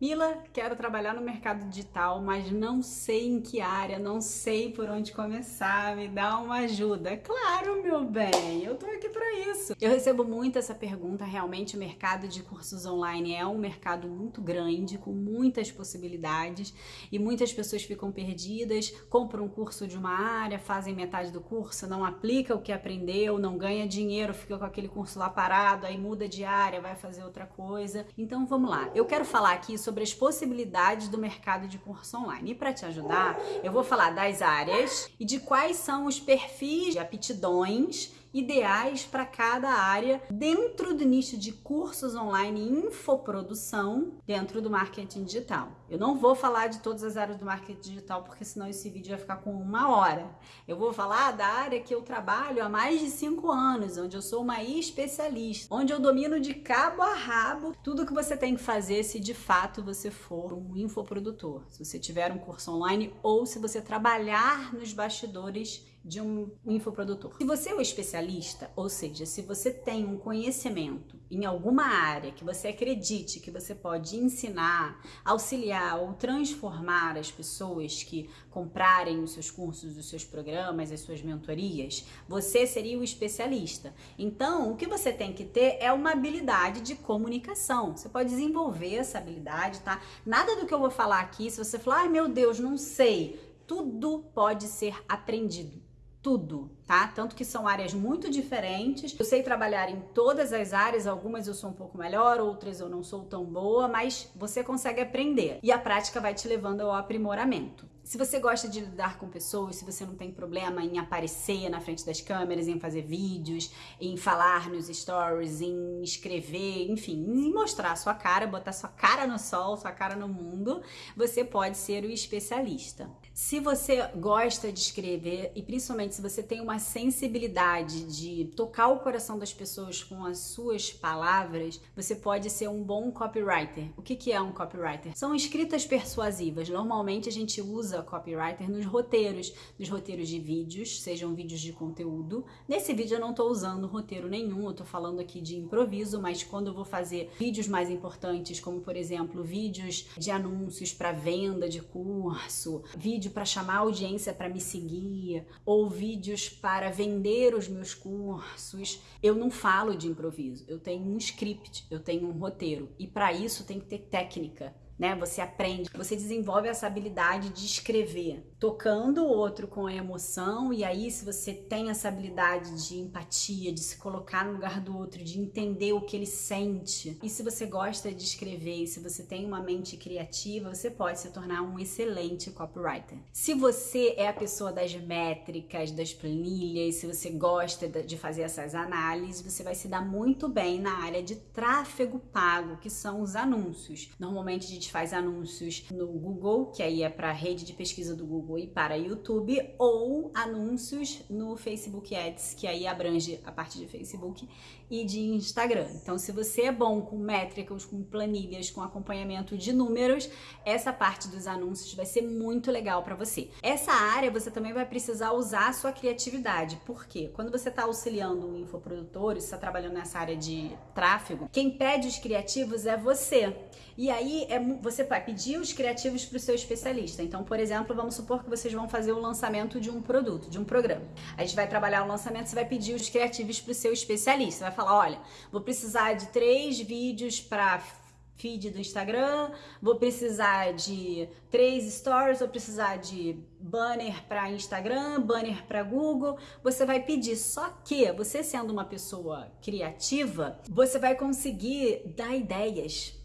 Mila, quero trabalhar no mercado digital, mas não sei em que área, não sei por onde começar, me dá uma ajuda. Claro, meu bem, eu tô aqui para isso. Eu recebo muito essa pergunta, realmente o mercado de cursos online é um mercado muito grande, com muitas possibilidades, e muitas pessoas ficam perdidas, compram um curso de uma área, fazem metade do curso, não aplica o que aprendeu, não ganha dinheiro, fica com aquele curso lá parado, aí muda de área, vai fazer outra coisa. Então vamos lá. Eu quero falar aqui sobre sobre as possibilidades do mercado de curso online. E para te ajudar, eu vou falar das áreas e de quais são os perfis de aptidões ideais para cada área dentro do nicho de cursos online e infoprodução dentro do marketing digital. Eu não vou falar de todas as áreas do marketing digital porque senão esse vídeo vai ficar com uma hora. Eu vou falar da área que eu trabalho há mais de cinco anos, onde eu sou uma especialista, onde eu domino de cabo a rabo tudo que você tem que fazer se de fato você for um infoprodutor, se você tiver um curso online ou se você trabalhar nos bastidores de um infoprodutor. Se você é um especialista, ou seja, se você tem um conhecimento em alguma área que você acredite que você pode ensinar, auxiliar ou transformar as pessoas que comprarem os seus cursos, os seus programas, as suas mentorias, você seria o especialista. Então, o que você tem que ter é uma habilidade de comunicação. Você pode desenvolver essa habilidade, tá? Nada do que eu vou falar aqui, se você falar, ai meu Deus, não sei, tudo pode ser aprendido tudo, tá? Tanto que são áreas muito diferentes. Eu sei trabalhar em todas as áreas, algumas eu sou um pouco melhor, outras eu não sou tão boa, mas você consegue aprender e a prática vai te levando ao aprimoramento. Se você gosta de lidar com pessoas, se você não tem problema em aparecer na frente das câmeras, em fazer vídeos, em falar nos stories, em escrever, enfim, em mostrar sua cara, botar sua cara no sol, sua cara no mundo, você pode ser o especialista. Se você gosta de escrever e principalmente se você tem uma sensibilidade de tocar o coração das pessoas com as suas palavras, você pode ser um bom copywriter. O que, que é um copywriter? São escritas persuasivas. Normalmente a gente usa copywriter nos roteiros, nos roteiros de vídeos, sejam vídeos de conteúdo. Nesse vídeo eu não estou usando roteiro nenhum, eu estou falando aqui de improviso, mas quando eu vou fazer vídeos mais importantes, como por exemplo vídeos de anúncios para venda de curso, vídeo vídeo para chamar a audiência para me seguir, ou vídeos para vender os meus cursos. Eu não falo de improviso, eu tenho um script, eu tenho um roteiro. E para isso tem que ter técnica né? Você aprende, você desenvolve essa habilidade de escrever, tocando o outro com a emoção, e aí, se você tem essa habilidade de empatia, de se colocar no lugar do outro, de entender o que ele sente, e se você gosta de escrever, e se você tem uma mente criativa, você pode se tornar um excelente copywriter. Se você é a pessoa das métricas, das planilhas, se você gosta de fazer essas análises, você vai se dar muito bem na área de tráfego pago, que são os anúncios. Normalmente a gente faz anúncios no Google, que aí é para a rede de pesquisa do Google e para YouTube, ou anúncios no Facebook Ads, que aí abrange a parte de Facebook e de Instagram. Então, se você é bom com métricas, com planilhas, com acompanhamento de números, essa parte dos anúncios vai ser muito legal para você. Essa área você também vai precisar usar a sua criatividade, porque quando você está auxiliando um infoprodutor, está trabalhando nessa área de tráfego, quem pede os criativos é você. E aí é, você vai pedir os criativos para o seu especialista. Então, por exemplo, vamos supor que vocês vão fazer o lançamento de um produto, de um programa. A gente vai trabalhar o lançamento, você vai pedir os criativos para o seu especialista. Vai falar, olha, vou precisar de três vídeos para feed do Instagram, vou precisar de três stories, vou precisar de banner para Instagram, banner para Google. Você vai pedir, só que você sendo uma pessoa criativa, você vai conseguir dar ideias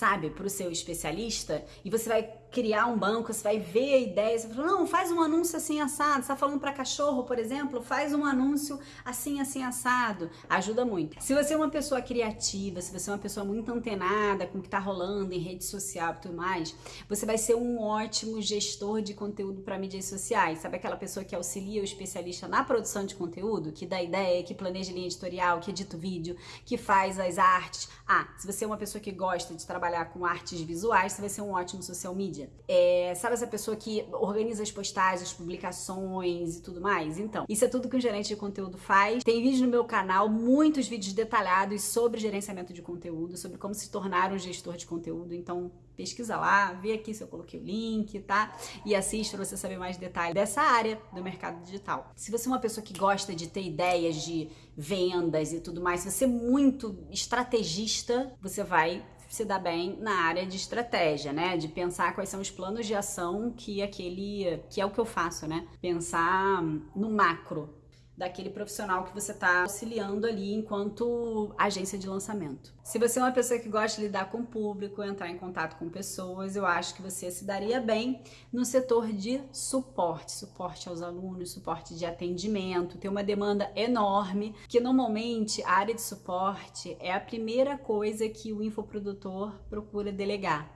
sabe, para o seu especialista e você vai criar um banco, você vai ver a ideia, você fala, não, faz um anúncio assim assado, você tá falando para cachorro, por exemplo, faz um anúncio assim, assim, assado, ajuda muito. Se você é uma pessoa criativa, se você é uma pessoa muito antenada com o que tá rolando em rede social e tudo mais, você vai ser um ótimo gestor de conteúdo para mídias sociais, sabe aquela pessoa que auxilia o especialista na produção de conteúdo, que dá ideia, que planeja linha editorial, que edita o vídeo, que faz as artes. Ah, se você é uma pessoa que gosta de trabalhar com artes visuais, você vai ser um ótimo social media mídia. É, sabe essa pessoa que organiza as postagens, as publicações e tudo mais? Então, isso é tudo que um gerente de conteúdo faz. Tem vídeo no meu canal, muitos vídeos detalhados sobre gerenciamento de conteúdo, sobre como se tornar um gestor de conteúdo. Então, pesquisa lá, vê aqui se eu coloquei o link, tá? E assiste para você saber mais detalhes dessa área do mercado digital. Se você é uma pessoa que gosta de ter ideias de vendas e tudo mais, se você é muito estrategista, você vai se dar bem na área de estratégia, né? De pensar quais são os planos de ação que aquele, que é o que eu faço, né? Pensar no macro, daquele profissional que você está auxiliando ali enquanto agência de lançamento. Se você é uma pessoa que gosta de lidar com o público, entrar em contato com pessoas, eu acho que você se daria bem no setor de suporte, suporte aos alunos, suporte de atendimento. Tem uma demanda enorme que normalmente a área de suporte é a primeira coisa que o infoprodutor procura delegar.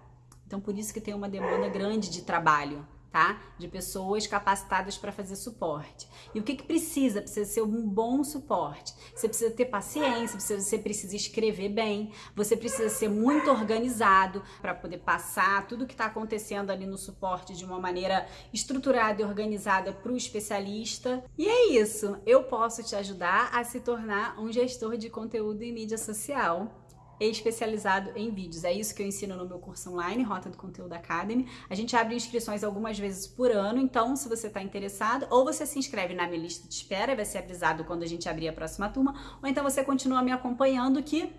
Então por isso que tem uma demanda grande de trabalho tá? De pessoas capacitadas para fazer suporte. E o que, que precisa? Precisa ser um bom suporte. Você precisa ter paciência, você precisa escrever bem, você precisa ser muito organizado para poder passar tudo que está acontecendo ali no suporte de uma maneira estruturada e organizada para o especialista. E é isso. Eu posso te ajudar a se tornar um gestor de conteúdo em mídia social especializado em vídeos. É isso que eu ensino no meu curso online, Rota do Conteúdo Academy. A gente abre inscrições algumas vezes por ano, então se você está interessado, ou você se inscreve na minha lista de espera vai ser avisado quando a gente abrir a próxima turma, ou então você continua me acompanhando que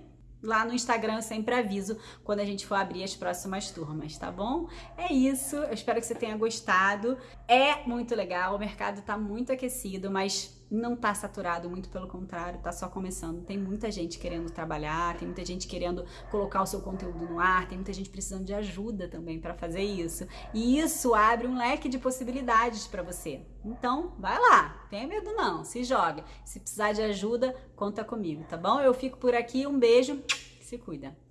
lá no Instagram eu sempre aviso quando a gente for abrir as próximas turmas, tá bom? É isso, eu espero que você tenha gostado. É muito legal, o mercado está muito aquecido, mas não tá saturado, muito pelo contrário, tá só começando. Tem muita gente querendo trabalhar, tem muita gente querendo colocar o seu conteúdo no ar, tem muita gente precisando de ajuda também para fazer isso. E isso abre um leque de possibilidades para você. Então, vai lá, tenha medo não, se joga. Se precisar de ajuda, conta comigo, tá bom? Eu fico por aqui, um beijo, se cuida.